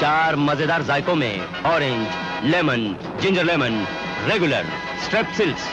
चार मज़ेदार जायकों में orange lemon ginger lemon regular Strepsils